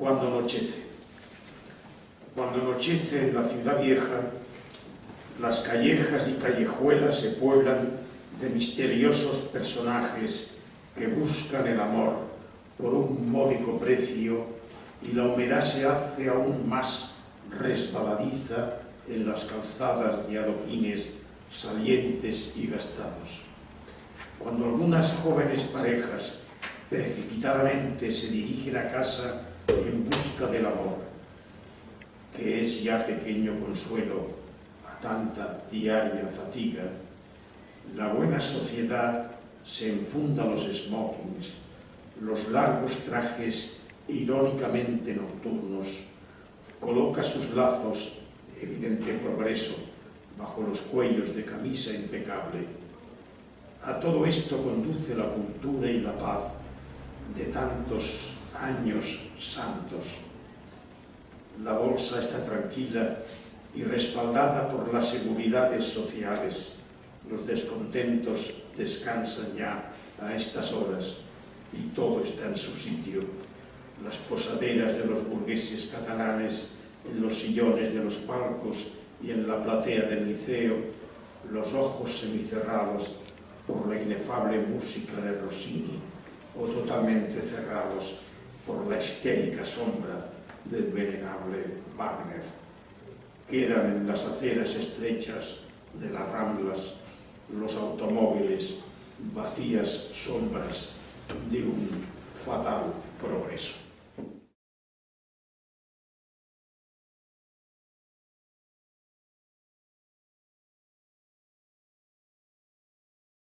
cuando anochece. Cuando anochece en la ciudad vieja, las callejas y callejuelas se pueblan de misteriosos personajes que buscan el amor por un módico precio y la humedad se hace aún más resbaladiza en las calzadas de adoquines salientes y gastados. Cuando algunas jóvenes parejas precipitadamente se dirigen a casa en busca del amor, que es ya pequeño consuelo a tanta diaria fatiga, la buena sociedad se enfunda los smokings, los largos trajes irónicamente nocturnos, coloca sus lazos, evidente progreso, bajo los cuellos de camisa impecable. A todo esto conduce la cultura y la paz de tantos años santos. La bolsa está tranquila y respaldada por las seguridades sociales. Los descontentos descansan ya a estas horas y todo está en su sitio. Las posaderas de los burgueses catalanes en los sillones de los palcos y en la platea del liceo, los ojos semicerrados por la inefable música de Rossini o totalmente cerrados por la histérica sombra del venerable Wagner. Quedan en las aceras estrechas de las ramblas los automóviles vacías sombras de un fatal progreso.